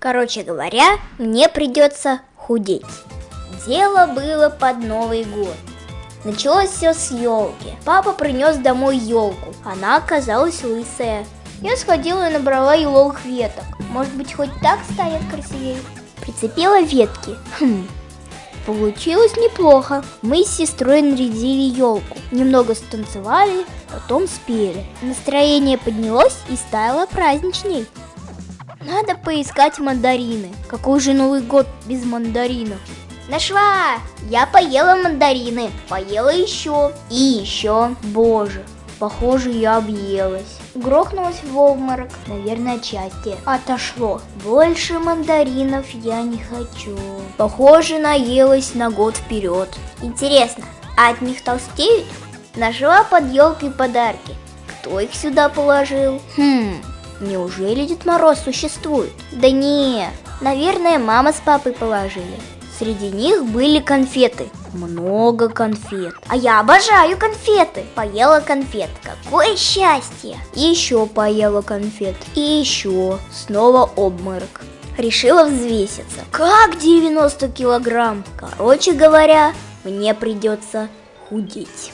Короче говоря, мне придется худеть. Дело было под Новый год. Началось все с елки. Папа принес домой елку. Она оказалась лысая. Я сходила и набрала еловых веток. Может быть, хоть так станет красивее. Прицепила ветки. Хм, Получилось неплохо. Мы с сестрой нарядили елку. Немного станцевали, потом спели. Настроение поднялось и стало праздничней. Надо поискать мандарины. Какой же Новый год без мандаринов? Нашла! Я поела мандарины, поела еще и еще. Боже, похоже, я объелась. Грохнулась в обморок, наверное, отчасти. Отошло. Больше мандаринов я не хочу. Похоже, наелась на год вперед. Интересно, а от них толстеют? Нашла под елкой подарки. Кто их сюда положил? Хм, неужели Дед Мороз существует? Да не, наверное, мама с папой положили. Среди них были конфеты. Много конфет. А я обожаю конфеты. Поела конфет. Какое счастье. Еще поела конфет. И еще. Снова обморок. Решила взвеситься. Как 90 килограмм? Короче говоря, мне придется худеть.